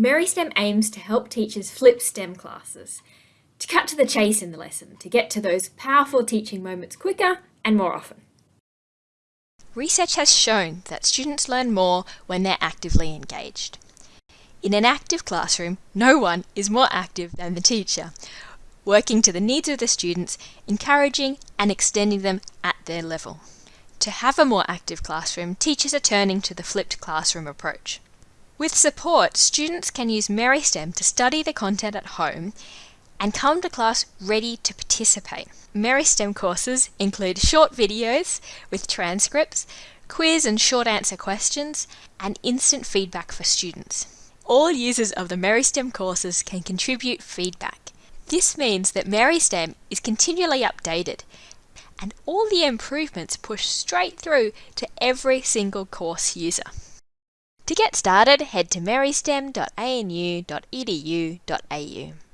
MarySTEM aims to help teachers flip STEM classes, to cut to the chase in the lesson, to get to those powerful teaching moments quicker and more often. Research has shown that students learn more when they're actively engaged. In an active classroom, no one is more active than the teacher, working to the needs of the students, encouraging and extending them at their level. To have a more active classroom, teachers are turning to the flipped classroom approach. With support, students can use MarySTEM to study the content at home and come to class ready to participate. MarySTEM courses include short videos with transcripts, quiz and short answer questions, and instant feedback for students. All users of the MarySTEM courses can contribute feedback. This means that MarySTEM is continually updated and all the improvements push straight through to every single course user. To get started, head to marystem.anu.edu.au.